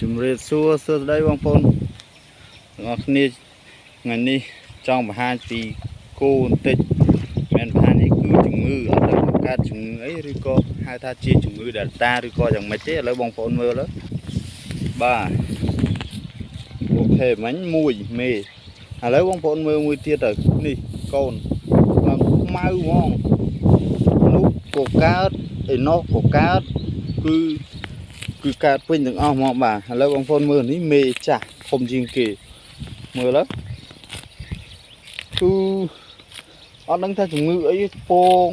ជំរាបសួរសួស្តីបងប្អូនទាំងអស់គ្នាថ្ងៃនេះចង់បង្ហាញពីគោបន្តិចមិនបង្ហាញនេះគឺជំងឺអត់ដឹងកើតជំងឺអីឬក៏ហៅថាជាជំងឺ Delta ឬក៏យ៉ាងម៉េចទេឥឡូវបងប្អូនមើលទៅបាទអូខេមិញមួយមេឥឡូវបងប្អូនមើលមួយទៀតទៅនេះកូនឡើងខ្មៅហ្មងនោះក៏កើតឯនោះក៏កើតគឺ គឺកើតពេញទាំងអស់ហ្មងបាទឥឡូវបងប្អូនមើលនេះមេចាស់ធំជាងគេមើលទៅគឺអត់ដឹងថាជំងឺអីពង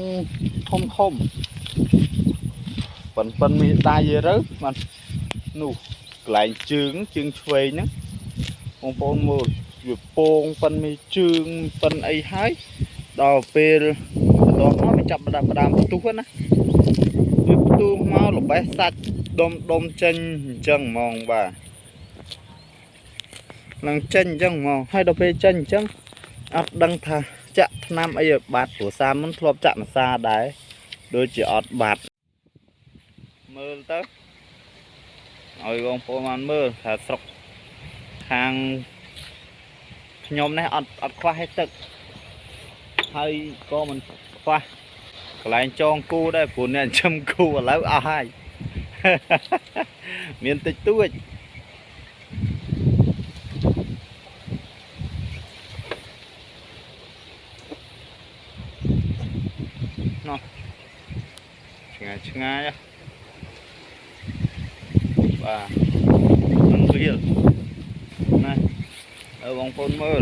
ធំធំប៉ិនប៉ិនមានដៃយទៅបាទនោះកន្លែងជើងជើងឆ្វេងហ្នឹងបងប្អូនមើលវាពងប៉ិនមានជើងប៉ិនអីហើយដល់ពេលបន្តមកវាចាប់ផ្ដើមផ្ដើមផ្ទុះណាវាផ្ទុះមកល្បេះសាច់ ដុំដុំចេញអញ្ចឹងហ្មងបាទនឹងចេញអញ្ចឹងហ្មងហើយដល់ពេលចេញអញ្ចឹងអត់ដឹងថាចាក់ថ្នាំអីឲ្យបាត់ព្រោះសាមុនធ្លាប់ចាក់ម្សាដែរដូចជាអត់បាត់មើលទៅឲ្យបងប្អូនបានមើលថាស្រុកខាងខ្ញុំនេះអត់អត់ខ្វះឲ្យទឹកហើយក៏មិនខ្វះកន្លែងចងគូដែរព្រោះអ្នកចិញ្ចឹមគូឥឡូវអស់ហើយ មានតិចតួចណោះឆ្ងាយឆ្ងាយហ៎បាទនឹងវាលណាអើបងប្អូនមើល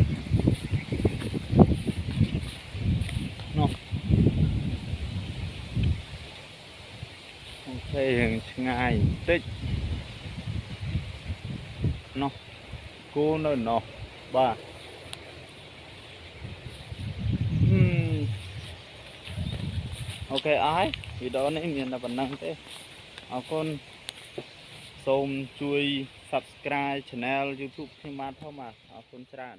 ណោះ អូខេរឿងឆ្ងាយបន្តិចណោះគោនៅណោះបាទហឹមអូខេអស់ហើយវីដេអូនេះមានតែប៉ុណ្ណឹងទេអរគុណសូមជួយ Subscribe Channel YouTube ខ្ញុំបាទផងបាទអរគុណច្រើន